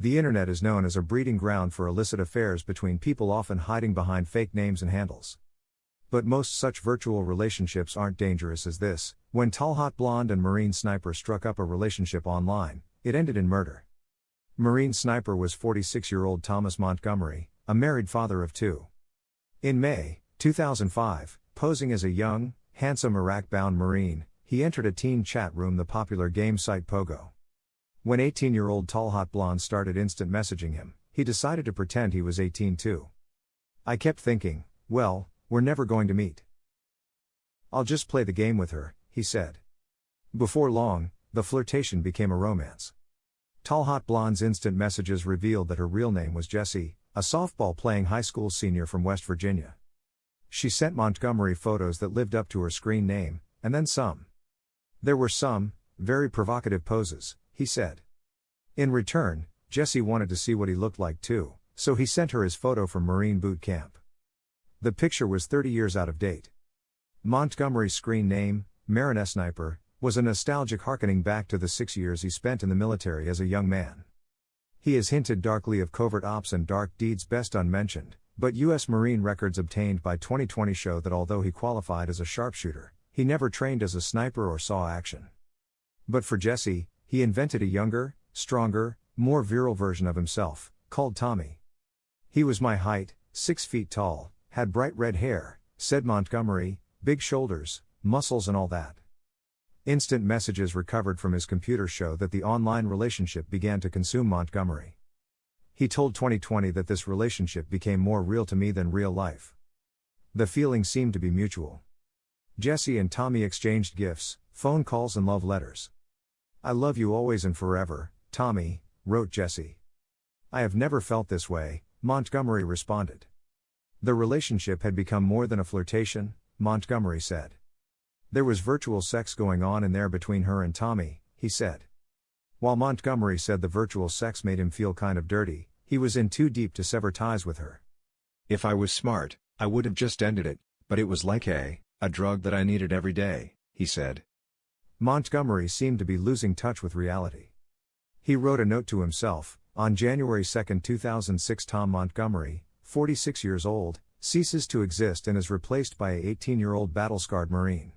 The internet is known as a breeding ground for illicit affairs between people often hiding behind fake names and handles. But most such virtual relationships aren't dangerous as this. When Tall Hot Blonde and Marine Sniper struck up a relationship online, it ended in murder. Marine Sniper was 46 year old Thomas Montgomery, a married father of two. In May 2005, posing as a young, handsome Iraq bound Marine, he entered a teen chat room, the popular game site Pogo. When 18 year old Tall Hot Blonde started instant messaging him, he decided to pretend he was 18 too. I kept thinking, well, we're never going to meet. I'll just play the game with her, he said. Before long, the flirtation became a romance. Tall Hot Blonde's instant messages revealed that her real name was Jessie, a softball playing high school senior from West Virginia. She sent Montgomery photos that lived up to her screen name, and then some. There were some, very provocative poses, he said. In return, Jesse wanted to see what he looked like too, so he sent her his photo from Marine boot camp. The picture was 30 years out of date. Montgomery's screen name, Marine Sniper, was a nostalgic harkening back to the six years he spent in the military as a young man. He has hinted darkly of covert ops and dark deeds best unmentioned, but U.S. Marine records obtained by 2020 show that although he qualified as a sharpshooter, he never trained as a sniper or saw action. But for Jesse, he invented a younger, stronger, more virile version of himself, called Tommy. He was my height, six feet tall, had bright red hair, said Montgomery, big shoulders, muscles, and all that. Instant messages recovered from his computer show that the online relationship began to consume Montgomery. He told 2020 that this relationship became more real to me than real life. The feeling seemed to be mutual. Jesse and Tommy exchanged gifts, phone calls, and love letters. I love you always and forever, Tommy, wrote Jesse. I have never felt this way, Montgomery responded. The relationship had become more than a flirtation, Montgomery said. There was virtual sex going on in there between her and Tommy, he said. While Montgomery said the virtual sex made him feel kind of dirty, he was in too deep to sever ties with her. If I was smart, I would have just ended it, but it was like a, a drug that I needed every day, he said. Montgomery seemed to be losing touch with reality. He wrote a note to himself On January 2, 2006, Tom Montgomery, 46 years old, ceases to exist and is replaced by a 18 year old battle scarred Marine.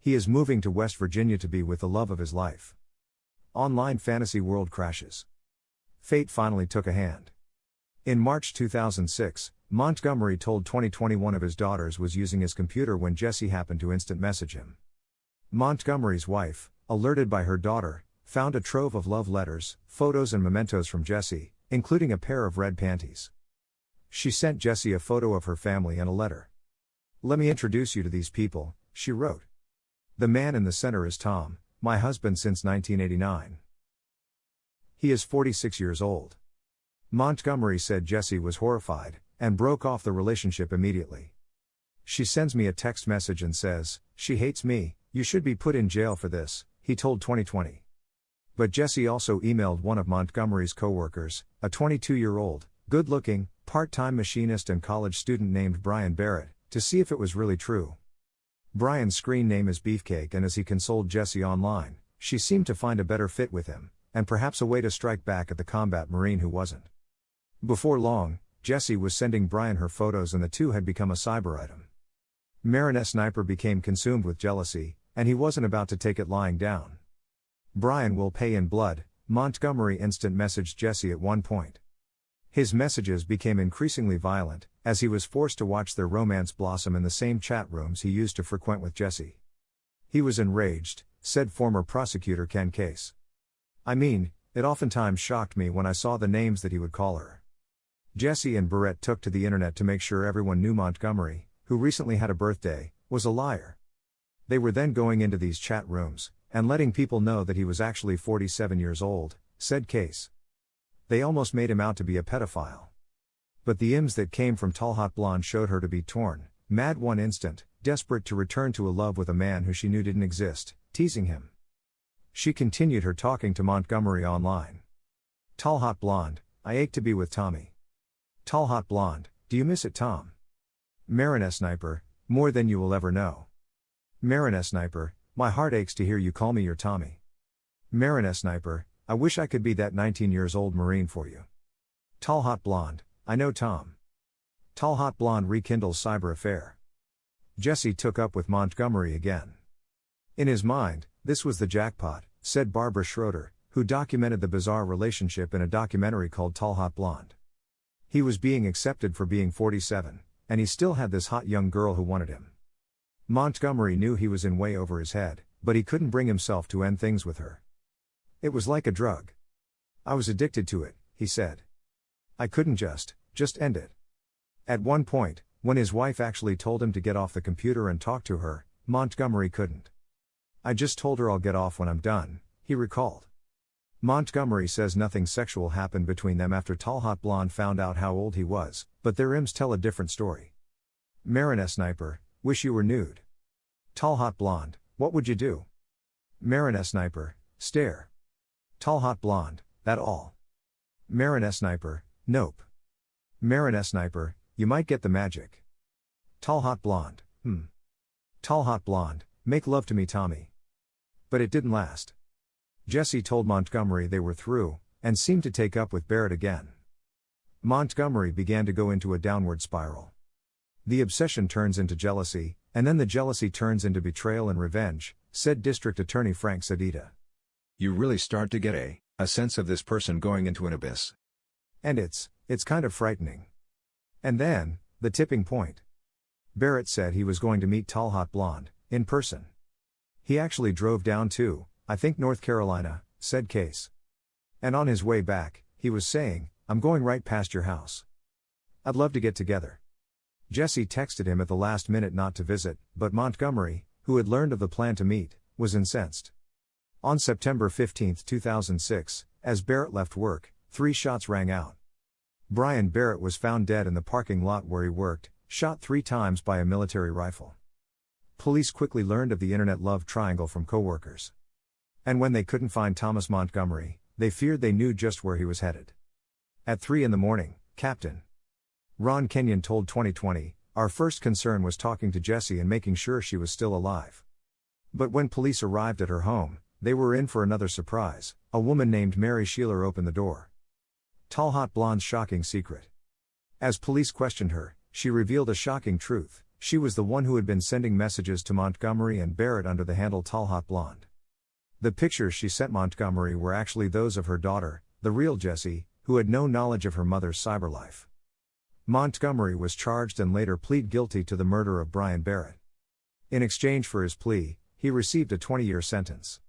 He is moving to West Virginia to be with the love of his life. Online fantasy world crashes. Fate finally took a hand. In March 2006, Montgomery told 2021 of his daughters was using his computer when Jesse happened to instant message him. Montgomery's wife, alerted by her daughter, found a trove of love letters, photos, and mementos from Jessie, including a pair of red panties. She sent Jessie a photo of her family and a letter. Let me introduce you to these people, she wrote. The man in the center is Tom, my husband since 1989. He is 46 years old. Montgomery said Jessie was horrified and broke off the relationship immediately. She sends me a text message and says, She hates me, you should be put in jail for this, he told 2020. But Jesse also emailed one of Montgomery's coworkers, a 22 year old, good looking, part time machinist and college student named Brian Barrett, to see if it was really true. Brian's screen name is Beefcake, and as he consoled Jesse online, she seemed to find a better fit with him, and perhaps a way to strike back at the combat Marine who wasn't. Before long, Jesse was sending Brian her photos, and the two had become a cyber item. Marine Sniper became consumed with jealousy, and he wasn't about to take it lying down. Brian will pay in blood, Montgomery instant messaged Jesse at one point. His messages became increasingly violent, as he was forced to watch their romance blossom in the same chat rooms he used to frequent with Jesse. He was enraged, said former prosecutor Ken Case. I mean, it oftentimes shocked me when I saw the names that he would call her. Jesse and Barrett took to the internet to make sure everyone knew Montgomery, who recently had a birthday, was a liar. They were then going into these chat rooms and letting people know that he was actually 47 years old, said Case. They almost made him out to be a pedophile. But the IMs that came from Tall Hot Blonde showed her to be torn, mad one instant, desperate to return to a love with a man who she knew didn't exist, teasing him. She continued her talking to Montgomery online. Tall Hot Blonde, I ache to be with Tommy. Tall Hot Blonde, do you miss it, Tom? Marine Sniper, more than you will ever know. Marine Sniper, my heart aches to hear you call me your Tommy. Marine Sniper, I wish I could be that 19 years old Marine for you. Tall Hot Blonde, I know Tom. Tall Hot Blonde rekindles cyber affair. Jesse took up with Montgomery again. In his mind, this was the jackpot, said Barbara Schroeder, who documented the bizarre relationship in a documentary called Tall Hot Blonde. He was being accepted for being 47, and he still had this hot young girl who wanted him. Montgomery knew he was in way over his head, but he couldn't bring himself to end things with her. It was like a drug. I was addicted to it, he said. I couldn't just, just end it. At one point, when his wife actually told him to get off the computer and talk to her, Montgomery couldn't. I just told her I'll get off when I'm done, he recalled. Montgomery says nothing sexual happened between them after Tall Hot Blonde found out how old he was, but their IMs tell a different story. Marine Sniper, wish you were nude. Tall Hot Blonde, what would you do? Marine Sniper, stare. Tall Hot Blonde, that all. Marine Sniper, nope. Marine Sniper, you might get the magic. Tall Hot Blonde, hmm. Tall Hot Blonde, make love to me, Tommy. But it didn't last. Jesse told Montgomery they were through, and seemed to take up with Barrett again. Montgomery began to go into a downward spiral. The obsession turns into jealousy, and then the jealousy turns into betrayal and revenge, said District Attorney Frank Sedita. You really start to get a, a sense of this person going into an abyss. And it's, it's kind of frightening. And then, the tipping point. Barrett said he was going to meet Tall Hot Blonde, in person. He actually drove down to, I think North Carolina, said Case. And on his way back, he was saying, I'm going right past your house. I'd love to get together. Jesse texted him at the last minute not to visit, but Montgomery, who had learned of the plan to meet, was incensed. On September 15, 2006, as Barrett left work, three shots rang out. Brian Barrett was found dead in the parking lot where he worked, shot three times by a military rifle. Police quickly learned of the internet love triangle from coworkers. And when they couldn't find Thomas Montgomery, they feared they knew just where he was headed. At 3 in the morning, Captain Ron Kenyon told 2020, Our first concern was talking to Jessie and making sure she was still alive. But when police arrived at her home, they were in for another surprise. A woman named Mary Shieler opened the door. Tall Hot Blonde's shocking secret. As police questioned her, she revealed a shocking truth she was the one who had been sending messages to Montgomery and Barrett under the handle Tall Hot Blonde. The pictures she sent Montgomery were actually those of her daughter, the real Jessie, who had no knowledge of her mother's cyber life. Montgomery was charged and later plead guilty to the murder of Brian Barrett. In exchange for his plea, he received a 20 year sentence.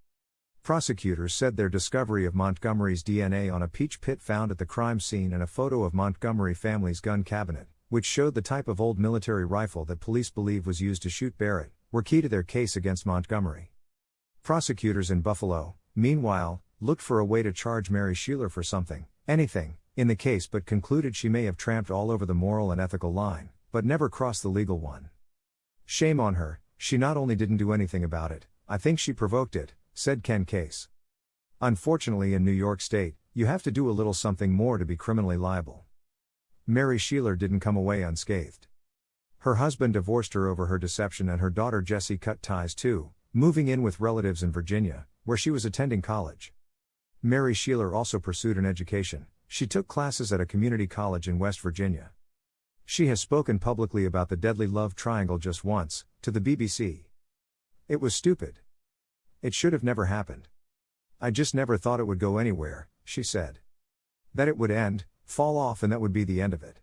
Prosecutors said their discovery of Montgomery's DNA on a peach pit found at the crime scene and a photo of Montgomery family's gun cabinet, which showed the type of old military rifle that police believe was used to shoot Barrett, were key to their case against Montgomery. Prosecutors in Buffalo, meanwhile, looked for a way to charge Mary Shieler for something, anything, in the case but concluded she may have tramped all over the moral and ethical line, but never crossed the legal one. Shame on her, she not only didn't do anything about it, I think she provoked it, said Ken Case. Unfortunately, in New York State, you have to do a little something more to be criminally liable. Mary Shieler didn't come away unscathed. Her husband divorced her over her deception, and her daughter Jessie cut ties too, moving in with relatives in Virginia, where she was attending college. Mary Shieler also pursued an education, she took classes at a community college in West Virginia. She has spoken publicly about the deadly love triangle just once, to the BBC. It was stupid. It should have never happened. I just never thought it would go anywhere, she said. That it would end, fall off, and that would be the end of it.